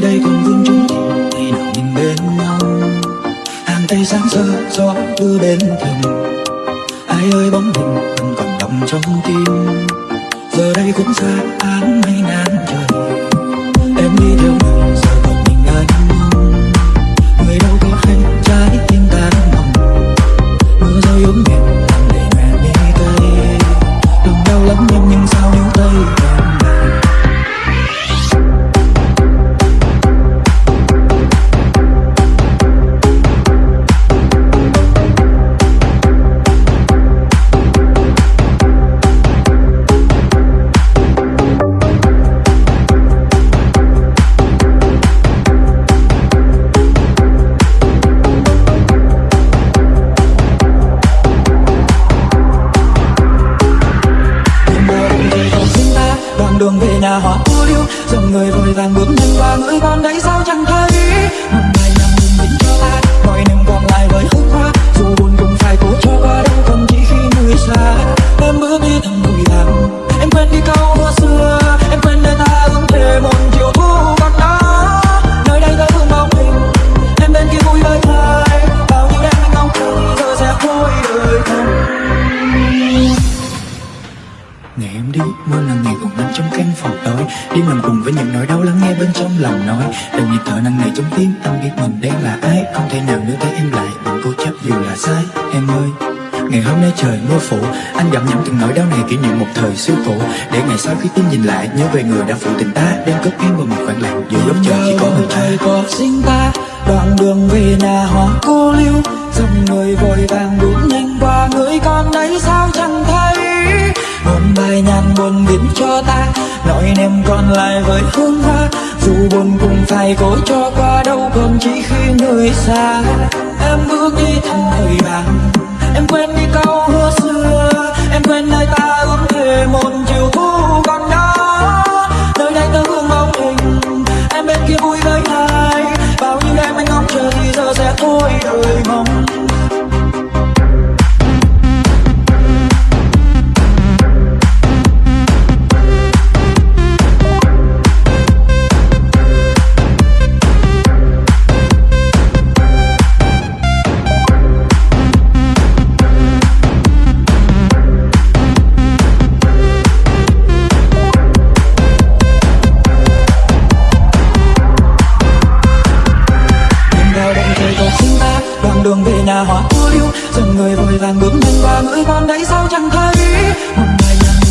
nơi đây còn vương chúng ngày nào mình bên nhau. Hàng tay sáng sơ, gió đưa đến thường. ai ơi, bóng hình vẫn còn đậm trong tim. Giờ đây cũng xa án mây ngàn trời. Em đi theo người giờ còn mình anh mong. Người đâu có hay trái tim tan lòng mưa rơi ướm nhẹ hoa về cô liêu dòng người vội vàng bước nhanh qua ngưỡi con đấy xa. Ngày em đi, mưa là ngày còn nằm trong căn phòng tối. Đêm nằm cùng với những nỗi đau lắng nghe bên trong lòng nói. Từng nhịp thở nặng nề trong tim, anh biết mình đang là ai. Không thể nào nếu thấy em lại, bằng cố chấp dù là sai. Em ơi, ngày hôm nay trời mưa phủ. Anh gặm nhấm từng nỗi đau này kỷ niệm một thời xưa cũ. Để ngày sau khi tim nhìn lại, nhớ về người đã phụ tình ta. Đang cất em vào một khoảng lặng, giữa góc trời chỉ có người ta. có sinh ta, đoạn đường về nhà họ cô liêu. Dòng người vội vàng bước nhanh qua người con đấy sao buồn biến cho ta. Nỗi niềm còn lại với hương hoa, dù buồn cũng phải cố cho qua đâu còn chỉ khi người xa. Em bước đi thầm thời vàng em quên đi câu hứa xưa. Em quên nơi ta ước thề một chiều thu còn đó. Nơi đây ta hương bóng hình em bên kia vui với ai? Bao nhiêu đêm anh ngóng chờ thì giờ sẽ thôi đời mong. Trời cầu xin ta đoạn đường về nhà hoa cô liêu dần người vội vàng bước nhanh qua ngưỡi con đấy sao chẳng thấy? Một ngày nhàn